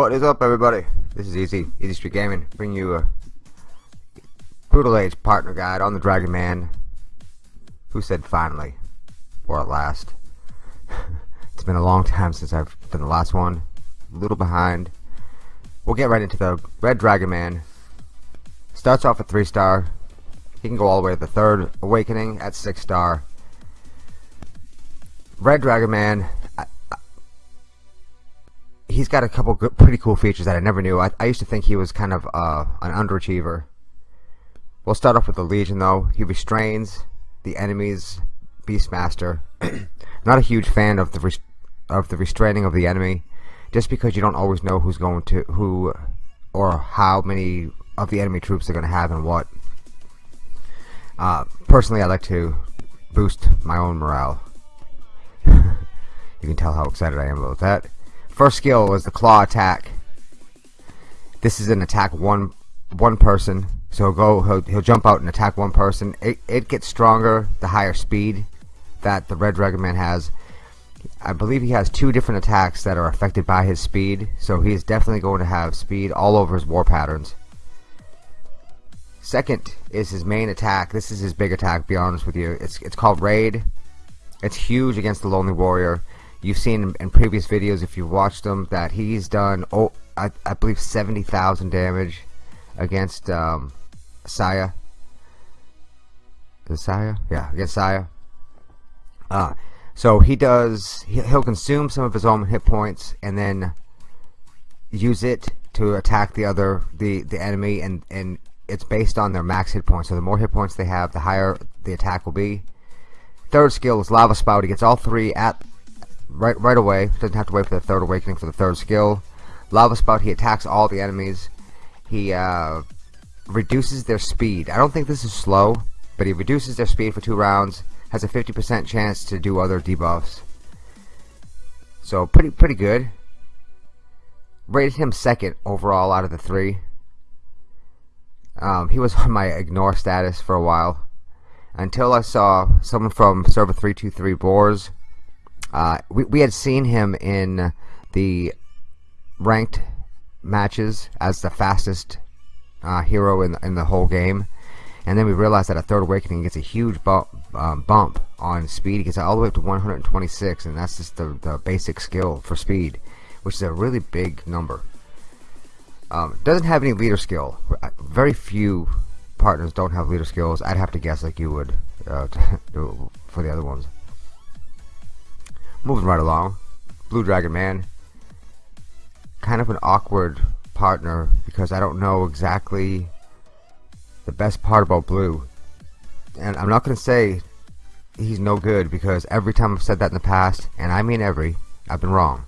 What is up everybody? This is Easy, Easy Street Gaming, bringing you a Brutal Age partner guide on the Dragon Man. Who said finally? Or at last. it's been a long time since I've done the last one. A little behind. We'll get right into the Red Dragon Man. Starts off at 3 star. He can go all the way to the third awakening at 6 star. Red Dragon Man he's got a couple good, pretty cool features that I never knew. I, I used to think he was kind of uh, an underachiever. We'll start off with the Legion though. He restrains the enemy's Beastmaster. Not a huge fan of the of the restraining of the enemy, just because you don't always know who's going to who or how many of the enemy troops they're going to have and what. Uh, personally, I like to boost my own morale. you can tell how excited I am about that. First skill was the claw attack. This is an attack one one person. So he'll go he'll, he'll jump out and attack one person. It, it gets stronger the higher speed that the Red Dragon Man has. I believe he has two different attacks that are affected by his speed. So he is definitely going to have speed all over his war patterns. Second is his main attack. This is his big attack, be honest with you. It's it's called Raid. It's huge against the Lonely Warrior. You've seen in previous videos, if you've watched them, that he's done, oh, I, I believe 70,000 damage against um, Saya. Is Saya? Yeah, against Saya. Uh, so he does, he'll consume some of his own hit points and then use it to attack the other, the, the enemy, and, and it's based on their max hit points. So the more hit points they have, the higher the attack will be. Third skill is Lava Spout. He gets all three at right right away. Doesn't have to wait for the third awakening for the third skill. Lava Spout, he attacks all the enemies. He uh, reduces their speed. I don't think this is slow, but he reduces their speed for two rounds. Has a 50% chance to do other debuffs. So pretty pretty good. Rated him second overall out of the three. Um, he was on my ignore status for a while until I saw someone from server 323 Boars uh, we, we had seen him in the ranked matches as the fastest uh, hero in, in the whole game. And then we realized that a Third Awakening gets a huge bump, um, bump on speed. He gets all the way up to 126, and that's just the, the basic skill for speed, which is a really big number. Um, doesn't have any leader skill. Very few partners don't have leader skills. I'd have to guess like you would uh, for the other ones. Moving right along. Blue Dragon Man. Kind of an awkward partner because I don't know exactly the best part about Blue. And I'm not going to say he's no good because every time I've said that in the past, and I mean every, I've been wrong.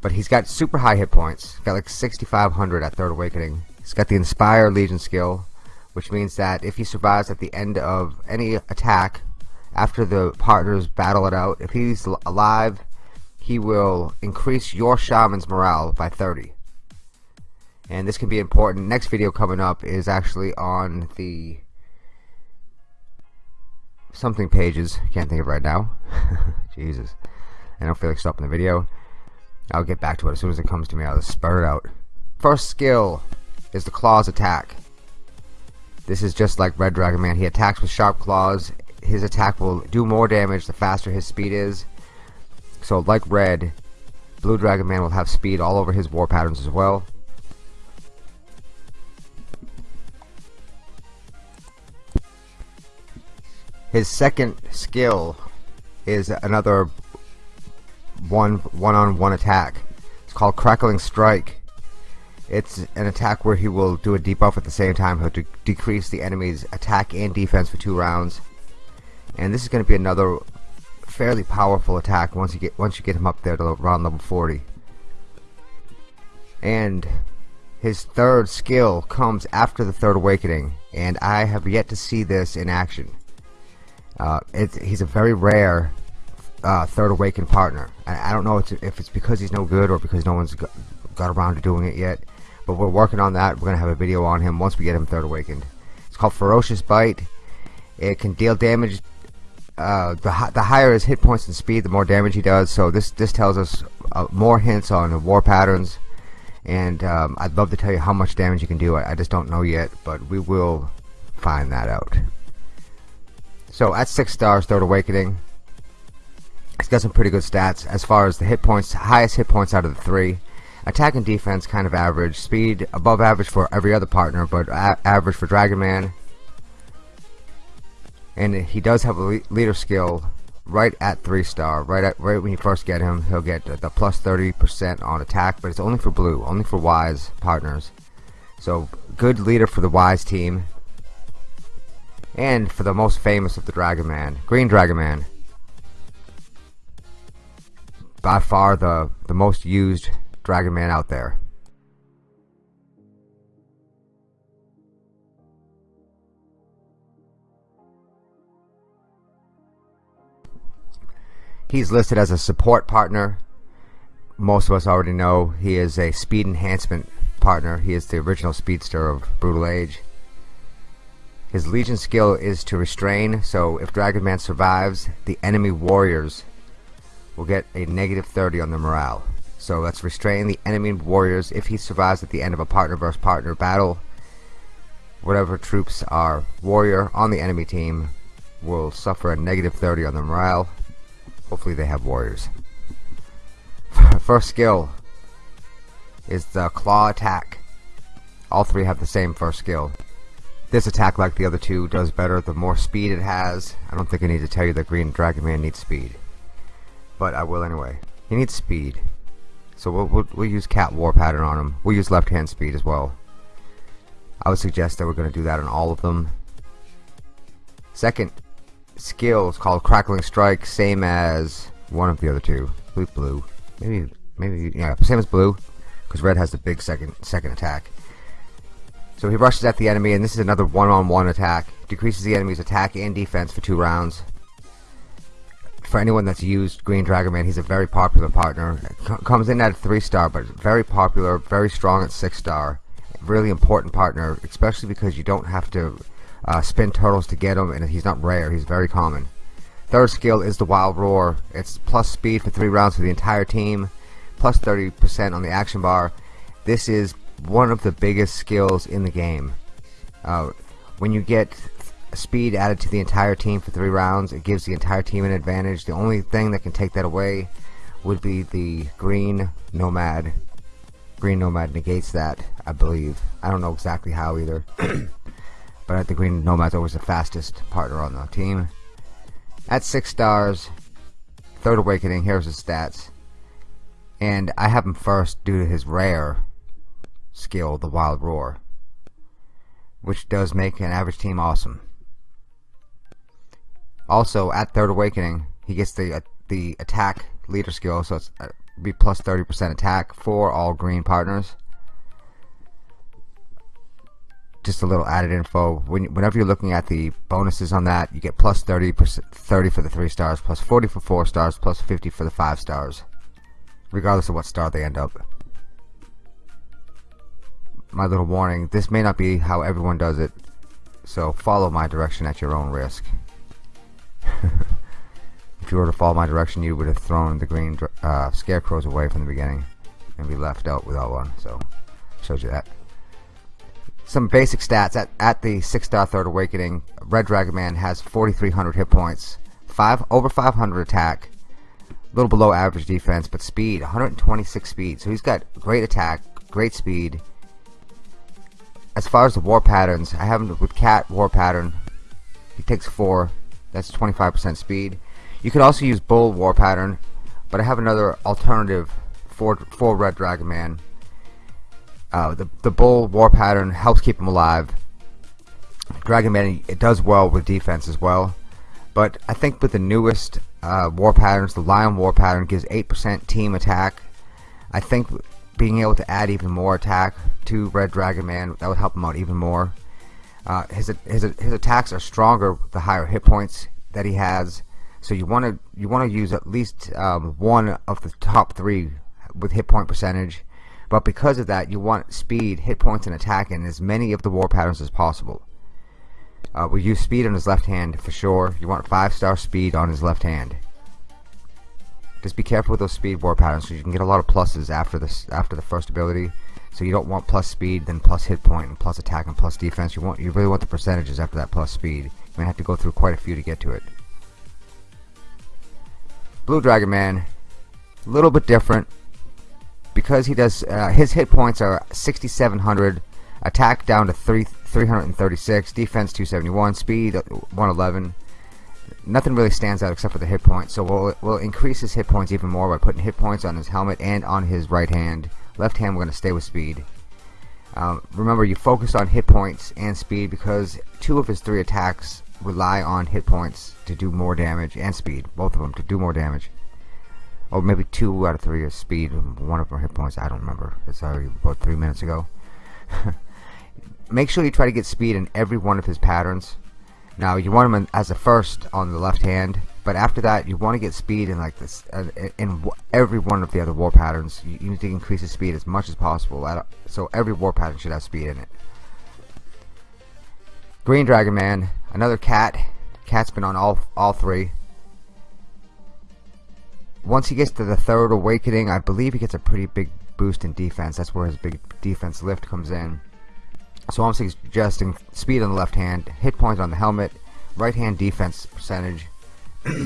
But he's got super high hit points. Got like 6,500 at Third Awakening. He's got the Inspire Legion skill, which means that if he survives at the end of any attack after the partners battle it out. If he's alive, he will increase your shaman's morale by 30. And this can be important. Next video coming up is actually on the something pages. Can't think of right now. Jesus. I don't feel like stopping the video. I'll get back to it as soon as it comes to me. I'll just spur it out. First skill is the claws attack. This is just like Red Dragon Man. He attacks with sharp claws his attack will do more damage the faster his speed is. So like red, Blue Dragon Man will have speed all over his war patterns as well. His second skill is another one one on one attack. It's called Crackling Strike. It's an attack where he will do a debuff at the same time. He'll de decrease the enemy's attack and defense for two rounds and this is going to be another fairly powerful attack once you get once you get him up there to around level 40 and his third skill comes after the third awakening and I have yet to see this in action. Uh, he's a very rare uh, third awakened partner. I, I don't know if it's because he's no good or because no one's got, around to doing it yet but we're working on that. We're gonna have a video on him once we get him third awakened. It's called ferocious bite. It can deal damage uh, the, the higher his hit points and speed, the more damage he does. So this this tells us uh, more hints on war patterns. and um, I'd love to tell you how much damage you can do. I, I just don't know yet, but we will find that out. So at 6 stars, Third Awakening, he's got some pretty good stats as far as the hit points, highest hit points out of the three. Attack and defense kind of average. Speed above average for every other partner, but average for Dragon Man. And he does have a leader skill right at 3 star. Right at right when you first get him, he'll get the plus 30% on attack, but it's only for blue, only for wise partners. So good leader for the wise team. And for the most famous of the Dragon Man, Green Dragon Man. By far the, the most used Dragon Man out there. He's listed as a support partner. Most of us already know he is a speed enhancement partner. He is the original speedster of Brutal Age. His Legion skill is to restrain, so if Dragon Man survives, the enemy warriors will get a negative 30 on the morale. So let's restrain the enemy warriors if he survives at the end of a partner versus partner battle. Whatever troops are warrior on the enemy team will suffer a negative 30 on the morale. Hopefully they have warriors. First skill is the claw attack. All three have the same first skill. This attack, like the other two, does better the more speed it has. I don't think I need to tell you that Green Dragon Man needs speed. But I will anyway. He needs speed. So we'll, we'll, we'll use cat war pattern on him. We'll use left hand speed as well. I would suggest that we're going to do that on all of them. Second skill is called crackling strike, same as one of the other two. Blue, blue. Maybe, maybe, yeah, same as blue, because red has the big second second attack. So he rushes at the enemy, and this is another one-on-one -on -one attack. Decreases the enemy's attack and defense for two rounds for anyone that's used Green Dragon Man, he's a very popular partner. C comes in at 3 star, but very popular, very strong at 6 star. Really important partner, especially because you don't have to uh, spin turtles to get him, and he's not rare, he's very common. Third skill is the Wild Roar. It's plus speed for 3 rounds for the entire team, plus 30% on the action bar. This is one of the biggest skills in the game. Uh, when you get speed added to the entire team for three rounds. It gives the entire team an advantage. The only thing that can take that away would be the green nomad. Green nomad negates that, I believe. I don't know exactly how either. but I think green nomad's always the fastest partner on the team. At six stars, third awakening, here's his stats. And I have him first due to his rare skill, the wild roar. Which does make an average team awesome. Also, at Third Awakening, he gets the uh, the attack leader skill, so it's uh, be plus 30% attack for all green partners. Just a little added info. When, whenever you're looking at the bonuses on that, you get plus 30 30 for the three stars, plus 40 for four stars, plus 50 for the five stars, regardless of what star they end up. My little warning: this may not be how everyone does it, so follow my direction at your own risk. if you were to follow my direction, you would have thrown the green uh, scarecrows away from the beginning and be left out without one. So, shows you that. Some basic stats at, at the third awakening. Red Dragon Man has 4,300 hit points, five over 500 attack, a little below average defense, but speed 126 speed. So he's got great attack, great speed. As far as the war patterns, I have him with Cat war pattern. He takes four that's 25% speed. You could also use Bull War Pattern, but I have another alternative for, for Red Dragon Man. Uh, the, the Bull War Pattern helps keep him alive. Dragon Man, it does well with defense as well. But I think with the newest uh, war patterns, the Lion War Pattern gives 8% team attack. I think being able to add even more attack to Red Dragon Man, that would help him out even more. Uh, his, his his attacks are stronger with the higher hit points that he has. So you want to you want to use at least um, one of the top three with hit point percentage. But because of that, you want speed, hit points, and attack in as many of the war patterns as possible. Uh, we use speed on his left hand for sure. You want five star speed on his left hand. Just be careful with those speed war patterns, so you can get a lot of pluses after this after the first ability. So you don't want plus speed, then plus hit point, and plus attack, and plus defense. You want you really want the percentages after that plus speed. You may have to go through quite a few to get to it. Blue Dragon Man, a little bit different because he does uh, his hit points are 6,700, attack down to 3 336, defense 271, speed 111. Nothing really stands out except for the hit points. So we'll we'll increase his hit points even more by putting hit points on his helmet and on his right hand. Left hand, we're going to stay with speed. Um, remember, you focus on hit points and speed because two of his three attacks rely on hit points to do more damage and speed, both of them to do more damage. Or maybe two out of three is speed, one of them hit points. I don't remember. It's already about three minutes ago. Make sure you try to get speed in every one of his patterns. Now you want him as a first on the left hand but after that you want to get speed in like this uh, in every one of the other war patterns you, you need to increase the speed as much as possible so every war pattern should have speed in it Green Dragon Man another cat cat's been on all all three once he gets to the third awakening I believe he gets a pretty big boost in defense that's where his big defense lift comes in so I'm suggesting speed on the left hand hit points on the helmet right hand defense percentage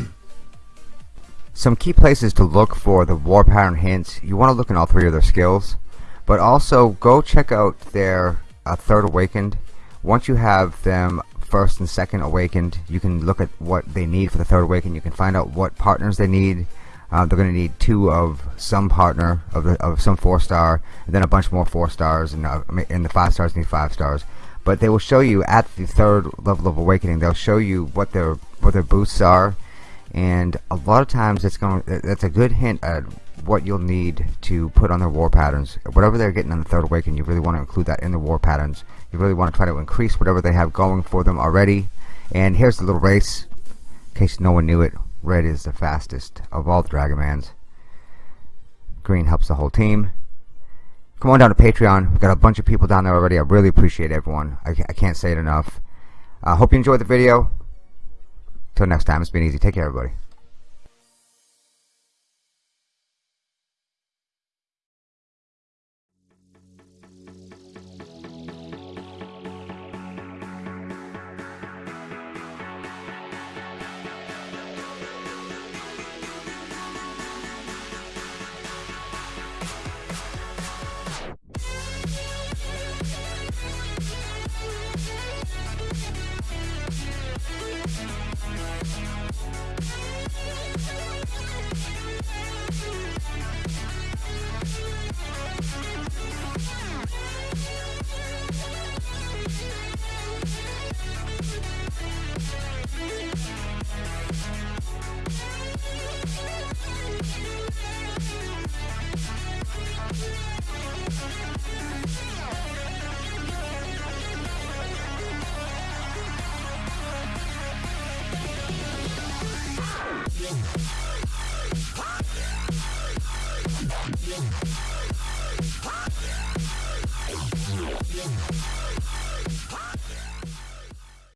some key places to look for the war pattern hints. You want to look in all three of their skills, but also go check out their uh, third awakened. Once you have them first and second awakened, you can look at what they need for the third awakened. You can find out what partners they need. Uh, they're going to need two of some partner of the, of some four star, and then a bunch more four stars, and uh, and the five stars need five stars. But they will show you at the third level of awakening. They'll show you what their what their boosts are and a lot of times it's going that's a good hint at what you'll need to put on their war patterns whatever they're getting on the third awakening you really want to include that in the war patterns you really want to try to increase whatever they have going for them already and here's the little race in case no one knew it red is the fastest of all the Dragomans. Green helps the whole team. Come on down to Patreon. We've got a bunch of people down there already. I really appreciate everyone. I, I can't say it enough. I uh, hope you enjoyed the video. Till next time, it's been easy. Take care, everybody.